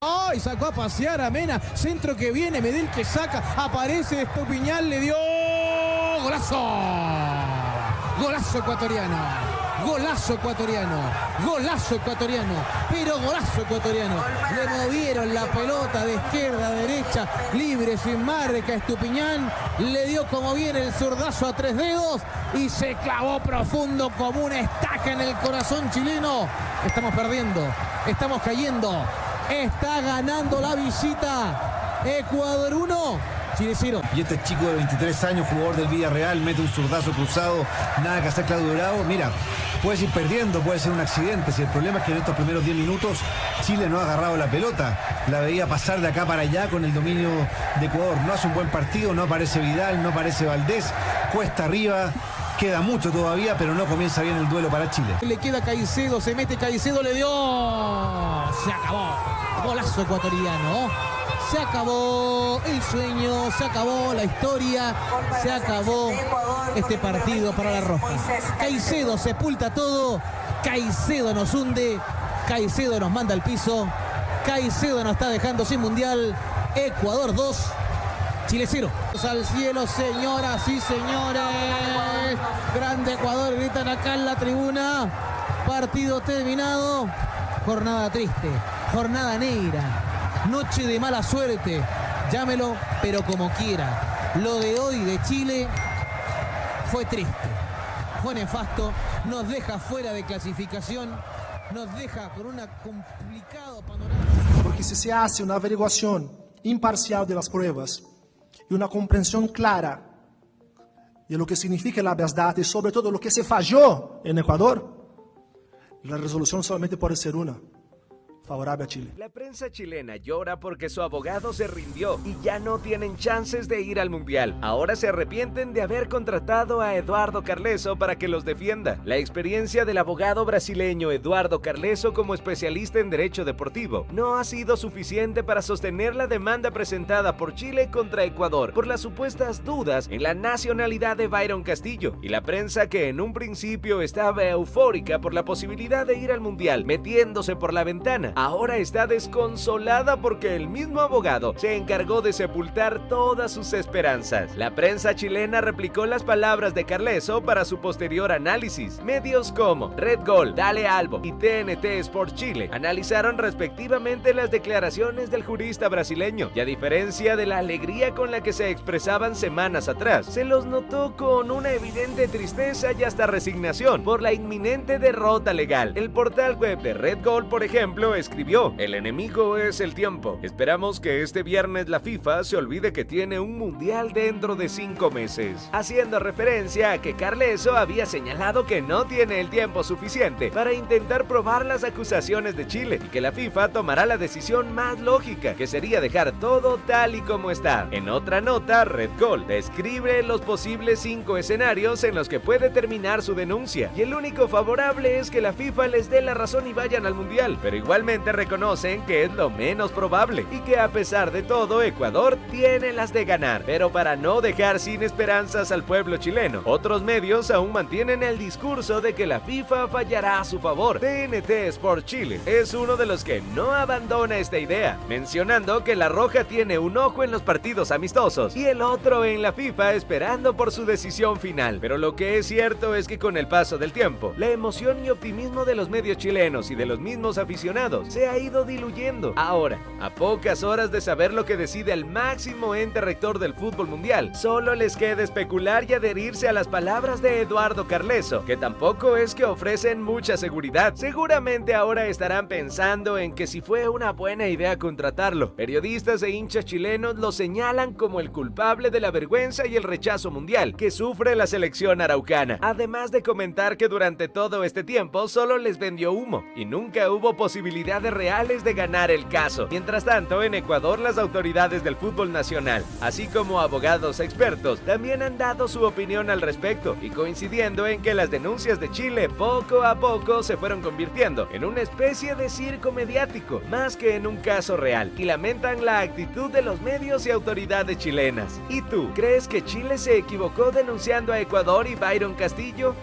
¡Ay! Sacó a pasear a Mena. Centro que viene, Medel que saca. Aparece Estupiñán, le dio. ¡Golazo! Golazo ecuatoriano. Golazo ecuatoriano, golazo ecuatoriano, pero golazo ecuatoriano. Le movieron la pelota de izquierda a derecha, libre, sin marca. Estupiñán le dio como viene el zurdazo a tres dedos y se clavó profundo como una estaca en el corazón chileno. Estamos perdiendo, estamos cayendo. Está ganando la visita. Ecuador 1, y este chico de 23 años, jugador del Villarreal, mete un zurdazo cruzado, nada que hacer Claudio Bravo. Mira, puedes ir perdiendo, puede ser un accidente. Si el problema es que en estos primeros 10 minutos Chile no ha agarrado la pelota. La veía pasar de acá para allá con el dominio de Ecuador. No hace un buen partido, no aparece Vidal, no aparece Valdés, cuesta arriba. Queda mucho todavía, pero no comienza bien el duelo para Chile. Le queda Caicedo, se mete Caicedo, le dio. Se acabó. Golazo ecuatoriano. Se acabó el sueño, se acabó la historia, se acabó este partido para la Roja. Caicedo sepulta todo, Caicedo nos hunde, Caicedo nos manda al piso, Caicedo nos está dejando sin mundial. Ecuador 2, Chile 0. Al cielo, señoras y señores. Grande Ecuador, gritan acá en la tribuna. Partido terminado. Jornada triste, jornada negra noche de mala suerte, llámelo, pero como quiera. Lo de hoy de Chile fue triste, fue nefasto, nos deja fuera de clasificación, nos deja por un complicado panorama. Porque si se hace una averiguación imparcial de las pruebas y una comprensión clara de lo que significa la verdad y sobre todo lo que se falló en Ecuador, la resolución solamente puede ser una favorable a Chile. La prensa chilena llora porque su abogado se rindió y ya no tienen chances de ir al Mundial. Ahora se arrepienten de haber contratado a Eduardo Carleso para que los defienda. La experiencia del abogado brasileño Eduardo Carleso como especialista en derecho deportivo no ha sido suficiente para sostener la demanda presentada por Chile contra Ecuador por las supuestas dudas en la nacionalidad de Byron Castillo y la prensa que en un principio estaba eufórica por la posibilidad de ir al Mundial metiéndose por la ventana ahora está desconsolada porque el mismo abogado se encargó de sepultar todas sus esperanzas. La prensa chilena replicó las palabras de Carleso para su posterior análisis. Medios como Red Gol, Dale Albo y TNT Sports Chile analizaron respectivamente las declaraciones del jurista brasileño y a diferencia de la alegría con la que se expresaban semanas atrás, se los notó con una evidente tristeza y hasta resignación por la inminente derrota legal. El portal web de Red Gol, por ejemplo, es escribió, el enemigo es el tiempo. Esperamos que este viernes la FIFA se olvide que tiene un mundial dentro de cinco meses. Haciendo referencia a que Carleso había señalado que no tiene el tiempo suficiente para intentar probar las acusaciones de Chile y que la FIFA tomará la decisión más lógica, que sería dejar todo tal y como está. En otra nota, Red Gold describe los posibles cinco escenarios en los que puede terminar su denuncia y el único favorable es que la FIFA les dé la razón y vayan al mundial, pero igualmente reconocen que es lo menos probable y que a pesar de todo Ecuador tiene las de ganar. Pero para no dejar sin esperanzas al pueblo chileno, otros medios aún mantienen el discurso de que la FIFA fallará a su favor. TNT Sport Chile es uno de los que no abandona esta idea, mencionando que la Roja tiene un ojo en los partidos amistosos y el otro en la FIFA esperando por su decisión final. Pero lo que es cierto es que con el paso del tiempo, la emoción y optimismo de los medios chilenos y de los mismos aficionados se ha ido diluyendo. Ahora, a pocas horas de saber lo que decide el máximo ente rector del fútbol mundial, solo les queda especular y adherirse a las palabras de Eduardo Carleso, que tampoco es que ofrecen mucha seguridad. Seguramente ahora estarán pensando en que si fue una buena idea contratarlo. Periodistas e hinchas chilenos lo señalan como el culpable de la vergüenza y el rechazo mundial que sufre la selección araucana. Además de comentar que durante todo este tiempo solo les vendió humo y nunca hubo posibilidad de reales de ganar el caso. Mientras tanto, en Ecuador las autoridades del fútbol nacional, así como abogados expertos, también han dado su opinión al respecto y coincidiendo en que las denuncias de Chile poco a poco se fueron convirtiendo en una especie de circo mediático, más que en un caso real, y lamentan la actitud de los medios y autoridades chilenas. ¿Y tú, crees que Chile se equivocó denunciando a Ecuador y Byron Castillo?